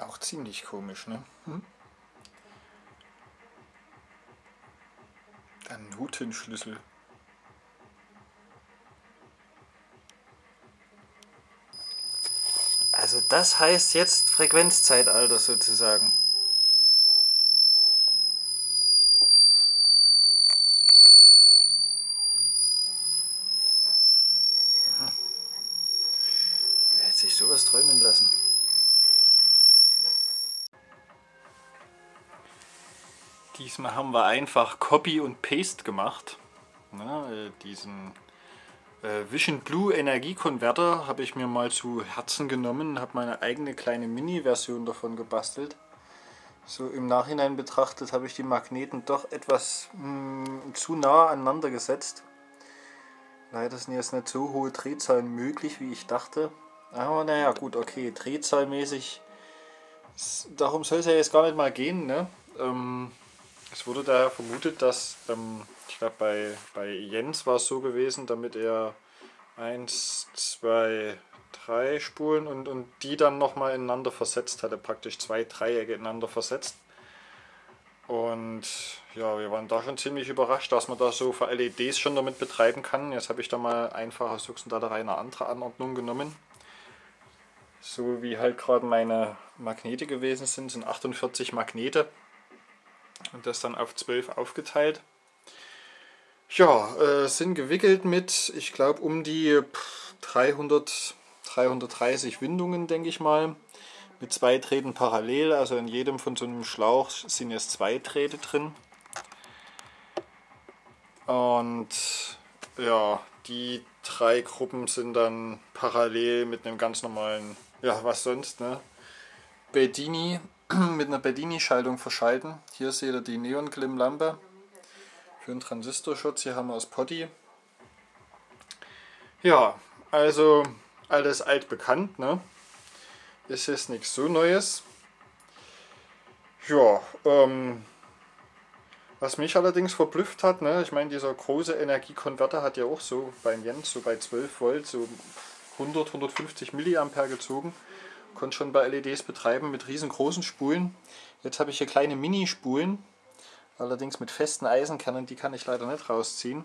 Auch ziemlich komisch, ne? Hm? Dann Notenschlüssel. Also das heißt jetzt Frequenzzeitalter sozusagen. Diesmal haben wir einfach Copy und Paste gemacht. Na, äh, diesen äh, Vision Blue Energiekonverter habe ich mir mal zu Herzen genommen, habe meine eigene kleine Mini-Version davon gebastelt. So im Nachhinein betrachtet habe ich die Magneten doch etwas mh, hm, zu nah aneinander gesetzt. Leider sind jetzt nicht so hohe Drehzahlen möglich, wie ich dachte. Aber naja, gut, okay, drehzahlmäßig, darum soll es ja jetzt gar nicht mal gehen. Ne? Ähm, es wurde daher vermutet, dass, ähm, ich glaube bei, bei Jens war es so gewesen, damit er 1, 2, 3 Spulen und, und die dann nochmal ineinander versetzt hatte, praktisch zwei Dreiecke ineinander versetzt. Und ja, wir waren da schon ziemlich überrascht, dass man da so für LEDs schon damit betreiben kann. Jetzt habe ich da mal einfach aus Duxendaterei eine andere Anordnung genommen. So wie halt gerade meine Magnete gewesen sind, sind 48 Magnete und das dann auf 12 aufgeteilt. Ja, äh, sind gewickelt mit, ich glaube, um die 300, 330 Windungen, denke ich mal. Mit zwei Drähten parallel, also in jedem von so einem Schlauch sind jetzt zwei Drähte drin. Und ja, die drei Gruppen sind dann parallel mit einem ganz normalen, ja was sonst, ne? Bedini mit einer Bedini-Schaltung verschalten. Hier seht ihr die Neon-Glim-Lampe für einen Transistorschutz. Hier haben wir das Potty. Ja, also alles altbekannt. Ne? Ist jetzt nichts so Neues. Ja, ähm, was mich allerdings verblüfft hat, ne, ich meine, dieser große Energiekonverter hat ja auch so beim Jens so bei 12 Volt so 100, 150 Milliampere gezogen konnte schon bei LEDs betreiben mit riesengroßen Spulen. Jetzt habe ich hier kleine Mini-Spulen, allerdings mit festen Eisenkernen, die kann ich leider nicht rausziehen.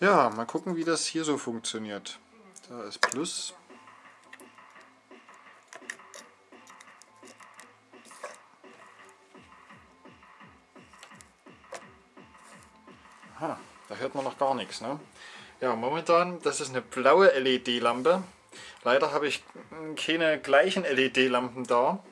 Ja, mal gucken, wie das hier so funktioniert. Da ist Plus. Aha, da hört man noch gar nichts. Ne? Ja, momentan, das ist eine blaue LED-Lampe. Leider habe ich keine gleichen LED-Lampen da,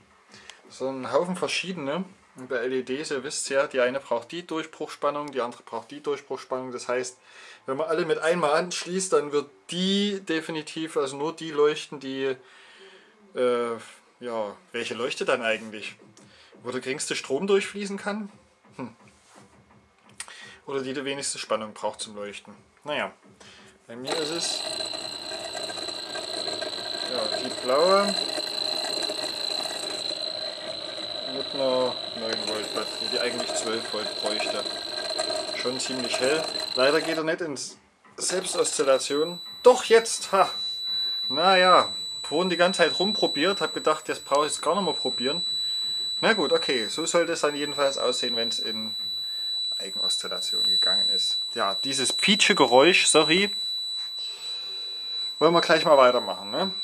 sondern einen Haufen verschiedene. Und bei LEDs, ihr wisst ja, die eine braucht die Durchbruchspannung, die andere braucht die Durchbruchspannung. Das heißt, wenn man alle mit einmal anschließt, dann wird die definitiv, also nur die leuchten, die, äh, ja, welche leuchtet dann eigentlich? Wo der geringste Strom durchfließen kann? Hm. Oder die die wenigste Spannung braucht zum Leuchten. Naja, bei mir ist es ja, die blaue mit einer 9 Volt Batterie, die eigentlich 12 Volt bräuchte. Schon ziemlich hell. Leider geht er nicht ins Selbstoszillation. Doch jetzt! Ha! Naja, vorhin die ganze Zeit rumprobiert, habe gedacht, jetzt brauche ich es gar nicht mehr probieren. Na gut, okay, so sollte es dann jedenfalls aussehen, wenn es in Eigenoszillation gegangen ist. Ja, dieses Pietsche Geräusch, sorry, wollen wir gleich mal weitermachen. Ne?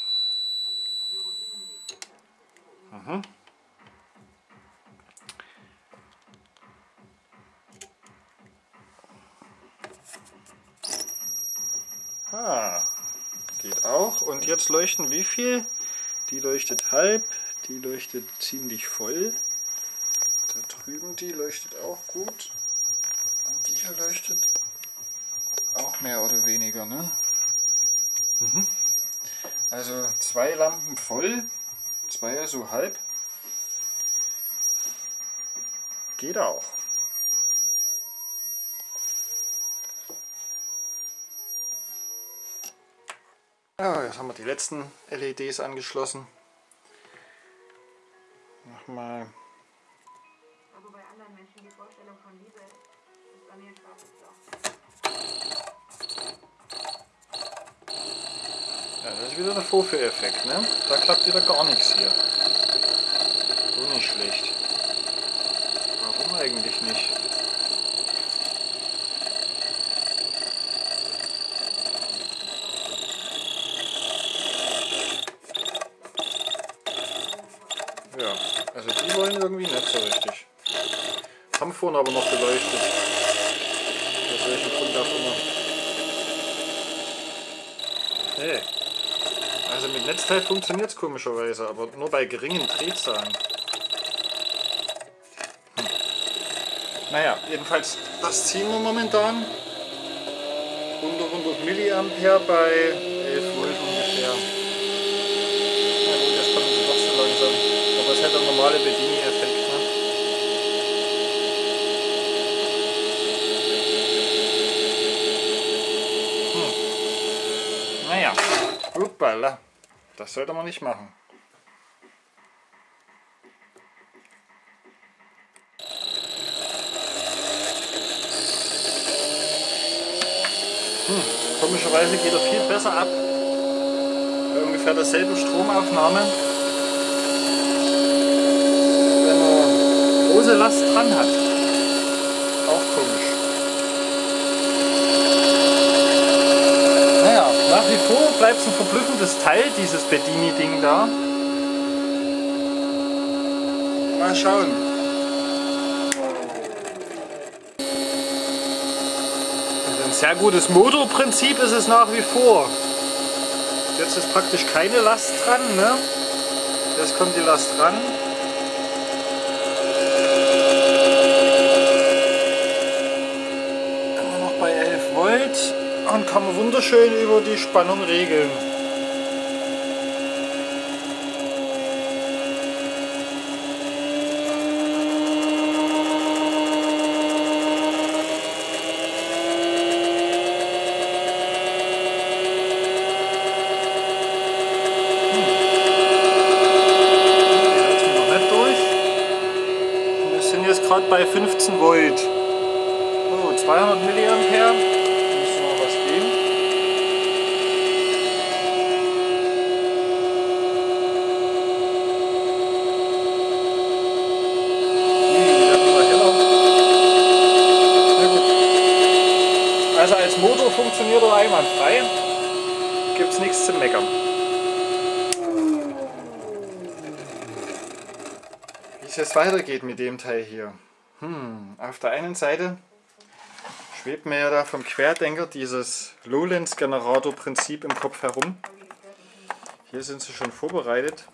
Mhm. Ah, geht auch. Und jetzt leuchten wie viel? Die leuchtet halb, die leuchtet ziemlich voll. Da drüben die leuchtet auch gut. Und die hier leuchtet auch mehr oder weniger, ne? Mhm. Also zwei Lampen voll Zweier so halb. Geht auch. Ja, jetzt haben wir die letzten LEDs angeschlossen. Nochmal. Also bei anderen Menschen die Vorstellung von Liebe ist bei mir ein schwarzes Ja, das ist wieder der Vorführeffekt, ne? Da klappt wieder gar nichts hier. schlecht. Warum eigentlich nicht? Ja, also die wollen irgendwie nicht so richtig. Haben vorhin aber noch geleuchtet. Aus welchem Grund auch immer. Nee. Also mit Netzteil funktioniert es komischerweise, aber nur bei geringen Drehzahlen. Hm. Naja, jedenfalls das ziehen wir momentan. Unter 100 Milliampere bei 11 Volt ungefähr. Na gut, jetzt kommen sie doch so langsam. Aber es hat der normale Bedini-Effekt. Ne? Hm. Naja, uppala. Das sollte man nicht machen. Hm, komischerweise geht er viel besser ab. Bei ungefähr derselben Stromaufnahme. Wenn er große Last dran hat. Auch komisch. Naja, vor bleibt es ein verblüffendes Teil, dieses Bedini-Ding da. Mal schauen. Ein sehr gutes Motorprinzip ist es nach wie vor. Jetzt ist praktisch keine Last dran. Ne? Jetzt kommt die Last ran. Immer noch bei 11 Volt und kann man wunderschön über die Spannung regeln. gerade bei 15 Volt. So, 200 Milliampere. Müsste noch was gehen. Also als Motor funktioniert er einwandfrei. Gibt es nichts zu meckern. Wie es jetzt weitergeht mit dem Teil hier. Hm, auf der einen Seite schwebt mir ja da vom Querdenker dieses Lowlands-Generator-Prinzip im Kopf herum. Hier sind sie schon vorbereitet.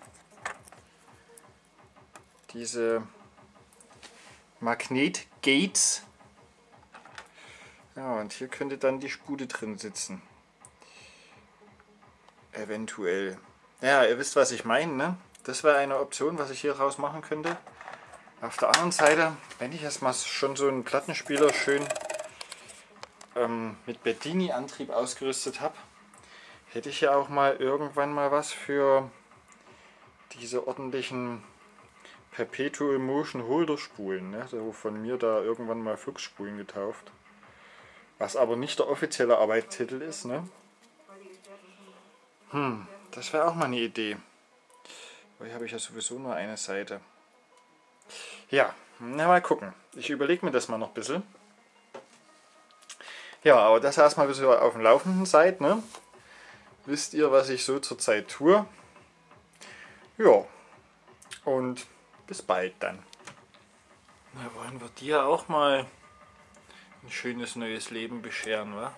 Diese Magnet-Gates. Ja, und hier könnte dann die Spude drin sitzen. Eventuell. Ja, ihr wisst, was ich meine, ne? Das wäre eine Option, was ich hier raus machen könnte. Auf der anderen Seite, wenn ich erstmal schon so einen Plattenspieler schön ähm, mit Bedini-Antrieb ausgerüstet habe, hätte ich ja auch mal irgendwann mal was für diese ordentlichen Perpetual Motion Holder Spulen, ne? so von mir da irgendwann mal Fluxspulen getauft. Was aber nicht der offizielle Arbeitstitel ist. Ne? Hm, das wäre auch mal eine Idee. Aber hier habe ich ja sowieso nur eine Seite. Ja, na mal gucken. Ich überlege mir das mal noch ein bisschen. Ja, aber das erstmal, bis ihr auf dem Laufenden seid. Ne? Wisst ihr, was ich so zurzeit tue? Ja, und bis bald dann. Na, wollen wir dir auch mal ein schönes neues Leben bescheren, wa?